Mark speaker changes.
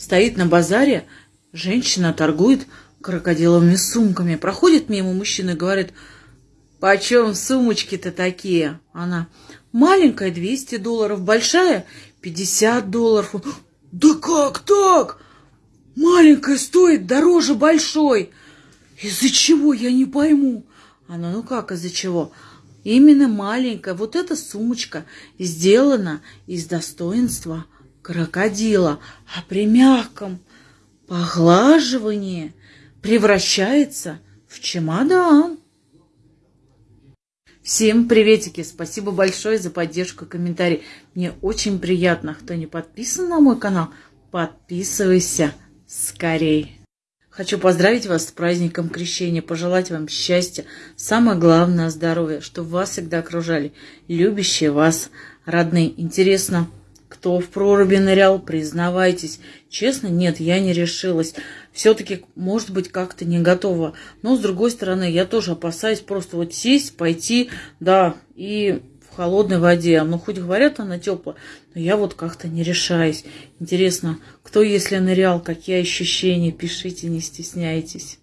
Speaker 1: Стоит на базаре, женщина торгует крокодиловыми сумками. Проходит мимо мужчины и говорит, почем сумочки-то такие? Она, маленькая 200 долларов, большая 50 долларов. Да как так? Маленькая стоит дороже большой. Из-за чего, я не пойму. Она, ну как из-за чего? Именно маленькая вот эта сумочка сделана из достоинства крокодила, а при мягком поглаживании превращается в чемодан. Всем приветики! Спасибо большое за поддержку и комментарий. Мне очень приятно. Кто не подписан на мой канал, подписывайся скорей. Хочу поздравить вас с праздником Крещения, пожелать вам счастья, самое главное – здоровья, чтобы вас всегда окружали любящие вас родные. Интересно, кто в проруби нырял, признавайтесь. Честно, нет, я не решилась. Все-таки, может быть, как-то не готова. Но, с другой стороны, я тоже опасаюсь просто вот сесть, пойти, да, и в холодной воде. Ну, хоть говорят, она теплая, но я вот как-то не решаюсь. Интересно, кто, если нырял, какие ощущения, пишите, не стесняйтесь.